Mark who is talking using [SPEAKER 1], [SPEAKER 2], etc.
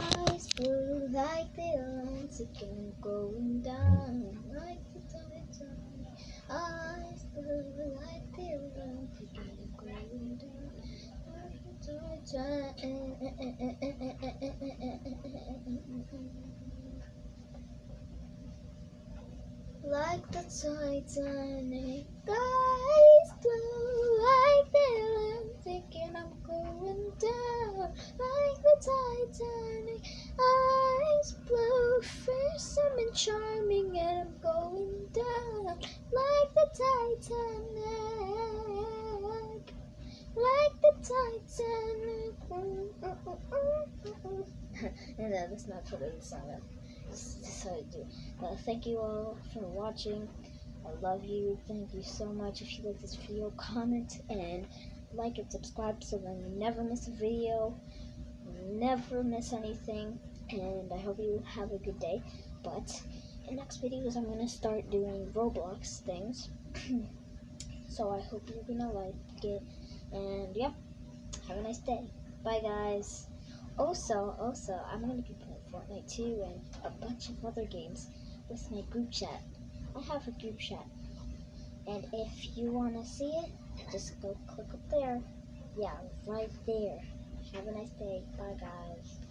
[SPEAKER 1] Eyes blue like the Atlantic and going down like the Titanic. Eyes blue like the Atlantic and going down like the Titanic. Like the Titanic, Titanic. Eyes blue, fearsome and charming, and I'm going down like the Titanic. Like the Titanic. and uh, that's not part of the song. Just how I do. Uh, thank you all for watching. I love you. Thank you so much. If you like this video, comment and like and subscribe so then you never miss a video, never miss anything. And I hope you have a good day. But in next videos, I'm gonna start doing Roblox things. so I hope you're gonna like it. And yeah, have a nice day. Bye, guys. Also, also, I'm gonna be playing Fortnite too and a bunch of other games with my group chat. I have a group chat. And if you wanna see it, just go click up there. Yeah, right there. Have a nice day. Bye guys.